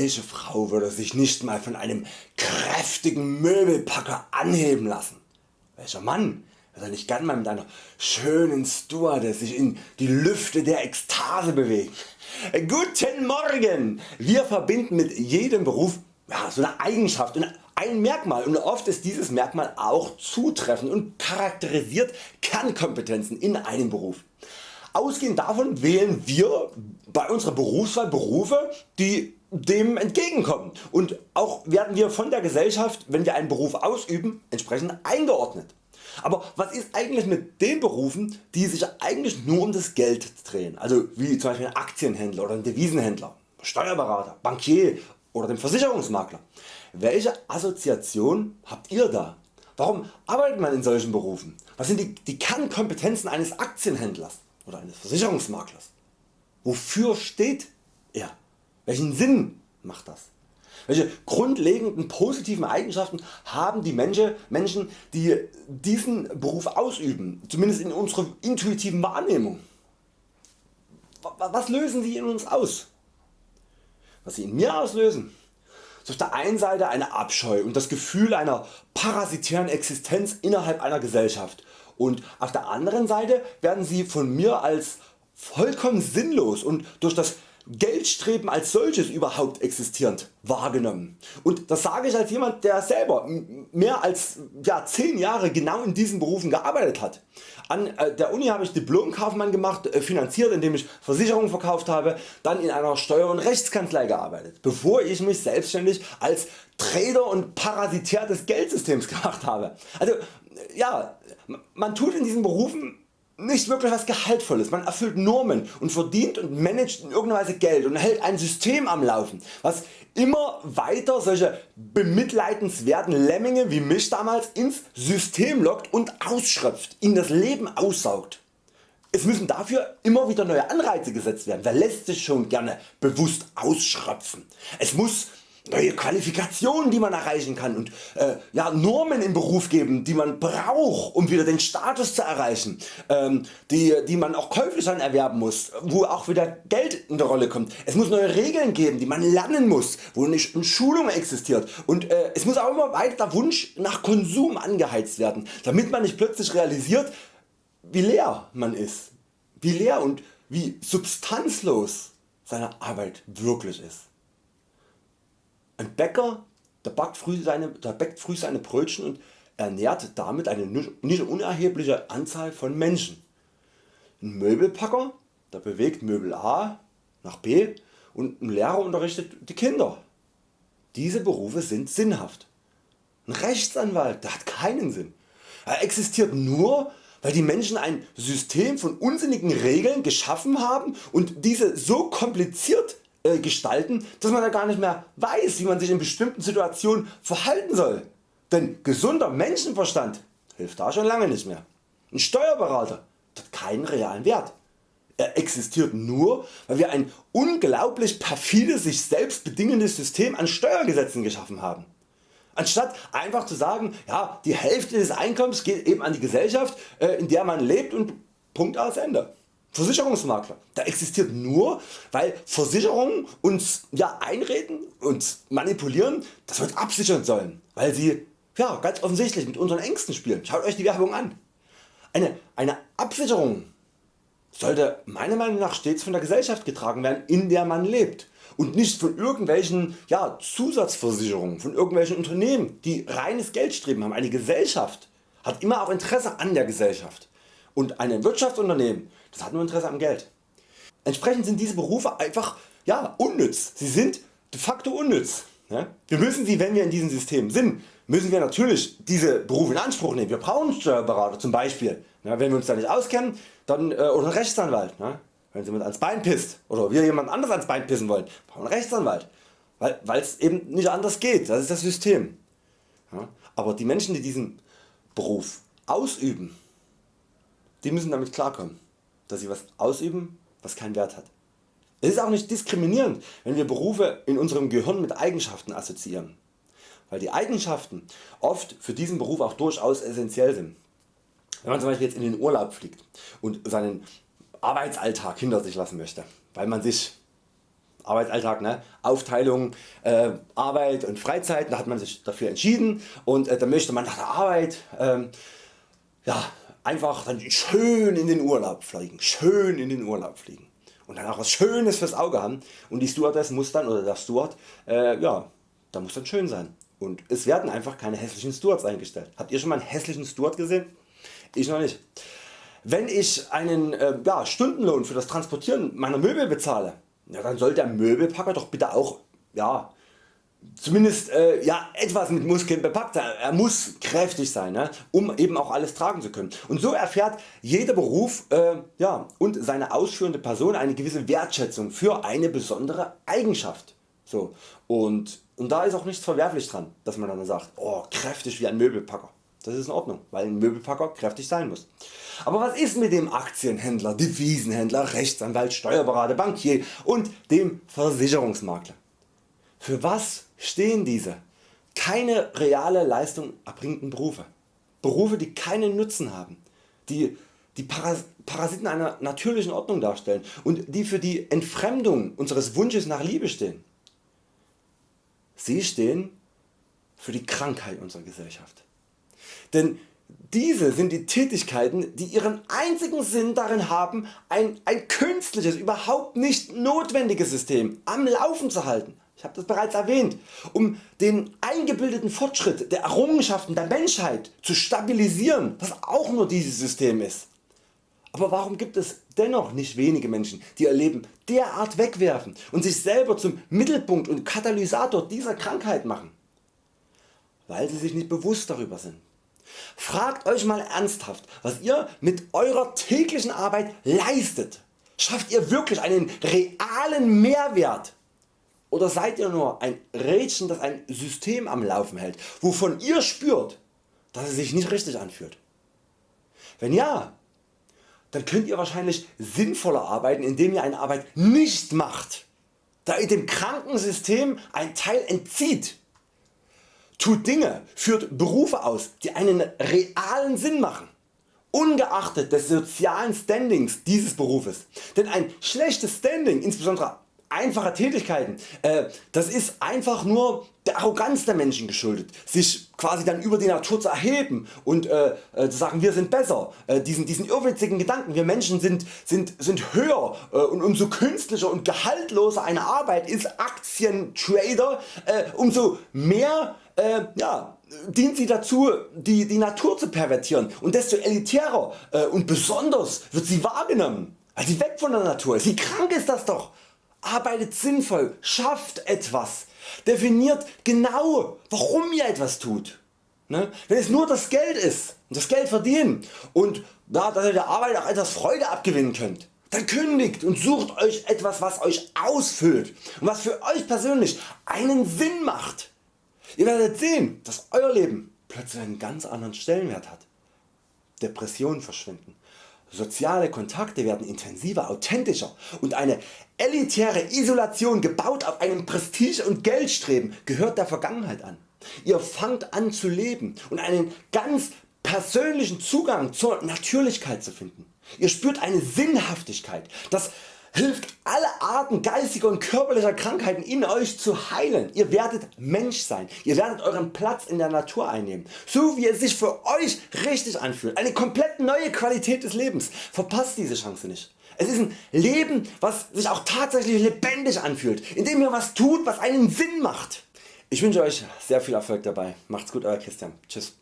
welche Frau würde sich nicht mal von einem kräftigen Möbelpacker anheben lassen? Welcher Mann würde nicht gern mal mit einer schönen Stewardess sich in die Lüfte der Ekstase bewegen? Guten Morgen! Wir verbinden mit jedem Beruf ja, so eine Eigenschaft und ein Merkmal und oft ist dieses Merkmal auch zutreffend und charakterisiert Kernkompetenzen in einem Beruf. Ausgehend davon wählen wir bei unserer Berufswahl Berufe die dem entgegenkommen und auch werden wir von der Gesellschaft wenn wir einen Beruf ausüben entsprechend eingeordnet. Aber was ist eigentlich mit den Berufen die sich eigentlich nur um das Geld drehen, also wie zum Beispiel ein Aktienhändler oder ein Devisenhändler, Steuerberater, Bankier oder dem Versicherungsmakler? Welche Assoziation habt ihr da? Warum arbeitet man in solchen Berufen? Was sind die, die Kernkompetenzen eines Aktienhändlers oder eines Versicherungsmaklers? Wofür steht er? Welchen Sinn macht das? Welche grundlegenden positiven Eigenschaften haben die Menschen die diesen Beruf ausüben, zumindest in unserer intuitiven Wahrnehmung? Was lösen sie in uns aus? Was sie in mir auslösen? ist auf der einen Seite eine Abscheu und das Gefühl einer parasitären Existenz innerhalb einer Gesellschaft und auf der anderen Seite werden sie von mir als vollkommen sinnlos und durch das Geldstreben als solches überhaupt existierend wahrgenommen. Und das sage ich als jemand der selber mehr als ja, 10 Jahre genau in diesen Berufen gearbeitet hat. An äh, der Uni habe ich Diplomkaufmann gemacht, äh, finanziert indem ich Versicherungen verkauft habe, dann in einer Steuer- und Rechtskanzlei gearbeitet, bevor ich mich selbstständig als Trader und Parasitär des Geldsystems gemacht habe. Also ja, man tut in diesen Berufen nicht wirklich was Gehaltvolles. Man erfüllt Normen und verdient und managt in irgendeiner Weise Geld und hält ein System am Laufen, was immer weiter solche bemitleidenswerten Lemminge wie mich damals ins System lockt und ausschröpft, ihnen das Leben aussaugt. Es müssen dafür immer wieder neue Anreize gesetzt werden. Wer lässt sich schon gerne bewusst ausschröpfen? Es muss neue Qualifikationen die man erreichen kann und äh, ja, Normen im Beruf geben die man braucht um wieder den Status zu erreichen, ähm, die, die man auch käuflich dann erwerben muss, wo auch wieder Geld in der Rolle kommt. Es muss neue Regeln geben die man lernen muss, wo nicht eine Schulung existiert und äh, es muss auch immer weiter Wunsch nach Konsum angeheizt werden, damit man nicht plötzlich realisiert wie leer man ist, wie leer und wie substanzlos seine Arbeit wirklich ist. Ein Bäcker der backt, früh seine, der backt früh seine Brötchen und ernährt damit eine nicht unerhebliche Anzahl von Menschen. Ein Möbelpacker der bewegt Möbel A nach B und ein Lehrer unterrichtet die Kinder. Diese Berufe sind sinnhaft. Ein Rechtsanwalt der hat keinen Sinn. Er existiert nur weil die Menschen ein System von unsinnigen Regeln geschaffen haben und diese so kompliziert äh, gestalten, dass man da gar nicht mehr weiß wie man sich in bestimmten Situationen verhalten soll. Denn gesunder Menschenverstand hilft da schon lange nicht mehr. Ein Steuerberater hat keinen realen Wert. Er existiert nur weil wir ein unglaublich perfides sich selbst bedingendes System an Steuergesetzen geschaffen haben. Anstatt einfach zu sagen, ja, die Hälfte des Einkommens geht eben an die Gesellschaft äh, in der man lebt und Punkt aus Ende. Versicherungsmakler. Der existiert nur weil Versicherungen uns ja einreden und manipulieren dass wir uns absichern sollen, weil sie ja, ganz offensichtlich mit unseren Ängsten spielen. Schaut Euch die Werbung an. Eine, eine Absicherung sollte meiner Meinung nach stets von der Gesellschaft getragen werden in der man lebt und nicht von irgendwelchen ja, Zusatzversicherungen, von irgendwelchen Unternehmen die reines Geldstreben haben. Eine Gesellschaft hat immer auch Interesse an der Gesellschaft und ein Wirtschaftsunternehmen das hat nur Interesse am Geld. Entsprechend sind diese Berufe einfach ja, unnütz. Sie sind de facto unnütz. Ja? Wir müssen sie, wenn wir in diesem System sind, müssen wir natürlich diese Berufe in Anspruch nehmen. Wir brauchen Steuerberater zum Beispiel. Ja, wenn wir uns da nicht auskennen, dann, äh, oder einen Rechtsanwalt. Ja? Wenn jemand ans Bein pisst oder wir jemand anderes ans Bein pissen wollen, brauchen einen Rechtsanwalt. Weil es eben nicht anders geht, das ist das System. Aber die Menschen die diesen Beruf ausüben, die müssen damit klarkommen dass sie was ausüben was keinen Wert hat. Es ist auch nicht diskriminierend wenn wir Berufe in unserem Gehirn mit Eigenschaften assoziieren, weil die Eigenschaften oft für diesen Beruf auch durchaus essentiell sind. Wenn man zum Beispiel jetzt in den Urlaub fliegt und seinen Arbeitsalltag hinter sich lassen möchte, weil man sich Arbeitsalltag, ne? Aufteilung äh, Arbeit und Freizeit, da hat man sich dafür entschieden und äh, da möchte man nach der Arbeit ähm, ja, einfach dann schön in den Urlaub fliegen, schön in den Urlaub fliegen und dann auch was Schönes fürs Auge haben und die Stewardess muss dann oder der Steward, äh, ja, da muss dann schön sein und es werden einfach keine hässlichen Stewards eingestellt. Habt ihr schon mal einen hässlichen Steward gesehen? Ich noch nicht. Wenn ich einen äh, ja, Stundenlohn für das Transportieren meiner Möbel bezahle, ja, dann soll der Möbelpacker doch bitte auch ja, zumindest äh, ja, etwas mit Muskeln bepackt sein. Er muss kräftig sein, ne, um eben auch alles tragen zu können. Und so erfährt jeder Beruf äh, ja, und seine ausführende Person eine gewisse Wertschätzung für eine besondere Eigenschaft. So. Und, und da ist auch nichts verwerflich dran, dass man dann sagt, oh, kräftig wie ein Möbelpacker. Das ist in Ordnung, weil ein Möbelpacker kräftig sein muss. Aber was ist mit dem Aktienhändler, Devisenhändler, Rechtsanwalt, Steuerberater, Bankier und dem Versicherungsmakler? Für was stehen diese keine reale Leistung erbringenden Berufe? Berufe die keinen Nutzen haben, die die Parasiten einer natürlichen Ordnung darstellen und die für die Entfremdung unseres Wunsches nach Liebe stehen. Sie stehen für die Krankheit unserer Gesellschaft. Denn diese sind die Tätigkeiten die ihren einzigen Sinn darin haben ein, ein künstliches, überhaupt nicht notwendiges System am Laufen zu halten. Ich habe das bereits erwähnt, um den eingebildeten Fortschritt der Errungenschaften der Menschheit zu stabilisieren, was auch nur dieses System ist. Aber warum gibt es dennoch nicht wenige Menschen die ihr Leben derart wegwerfen und sich selber zum Mittelpunkt und Katalysator dieser Krankheit machen? Weil sie sich nicht bewusst darüber sind. Fragt Euch mal ernsthaft was ihr mit Eurer täglichen Arbeit leistet. Schafft ihr wirklich einen realen Mehrwert oder seid ihr nur ein Rädchen das ein System am Laufen hält, wovon ihr spürt dass es sich nicht richtig anfühlt? Wenn ja, dann könnt ihr wahrscheinlich sinnvoller arbeiten indem ihr eine Arbeit nicht macht, da ihr dem kranken System ein Teil entzieht Tut Dinge, führt Berufe aus die einen realen Sinn machen, ungeachtet des sozialen Standings dieses Berufes. Denn ein schlechtes Standing, insbesondere einfache Tätigkeiten, äh, das ist einfach nur der Arroganz der Menschen geschuldet, sich quasi dann über die Natur zu erheben und äh, äh, zu sagen wir sind besser, äh, diesen, diesen irrwitzigen Gedanken wir Menschen sind, sind, sind höher äh, und umso künstlicher und gehaltloser eine Arbeit ist Aktientrader, äh, umso mehr ja, dient sie dazu die, die Natur zu pervertieren und desto elitärer und besonders wird sie wahrgenommen. Also weg von der Natur, wie krank ist das doch. Arbeitet sinnvoll, schafft etwas, definiert genau warum ihr etwas tut. Ne? Wenn es nur das Geld ist und das Geld verdienen und ja, dass ihr der Arbeit auch etwas Freude abgewinnen könnt, dann kündigt und sucht Euch etwas was Euch ausfüllt und was für Euch persönlich einen Sinn macht. Ihr werdet sehen dass Euer Leben plötzlich einen ganz anderen Stellenwert hat. Depressionen verschwinden, soziale Kontakte werden intensiver, authentischer und eine elitäre Isolation gebaut auf einem Prestige und Geldstreben gehört der Vergangenheit an. Ihr fangt an zu leben und einen ganz persönlichen Zugang zur Natürlichkeit zu finden. Ihr spürt eine Sinnhaftigkeit, das hilft alle Arten geistiger und körperlicher Krankheiten in Euch zu heilen. Ihr werdet Mensch sein, ihr werdet Euren Platz in der Natur einnehmen, so wie es sich für Euch richtig anfühlt. Eine komplett neue Qualität des Lebens. Verpasst diese Chance nicht. Es ist ein Leben was sich auch tatsächlich lebendig anfühlt, indem ihr was tut was einen Sinn macht. Ich wünsche Euch sehr viel Erfolg dabei. Macht's gut Euer Christian. Tschüss.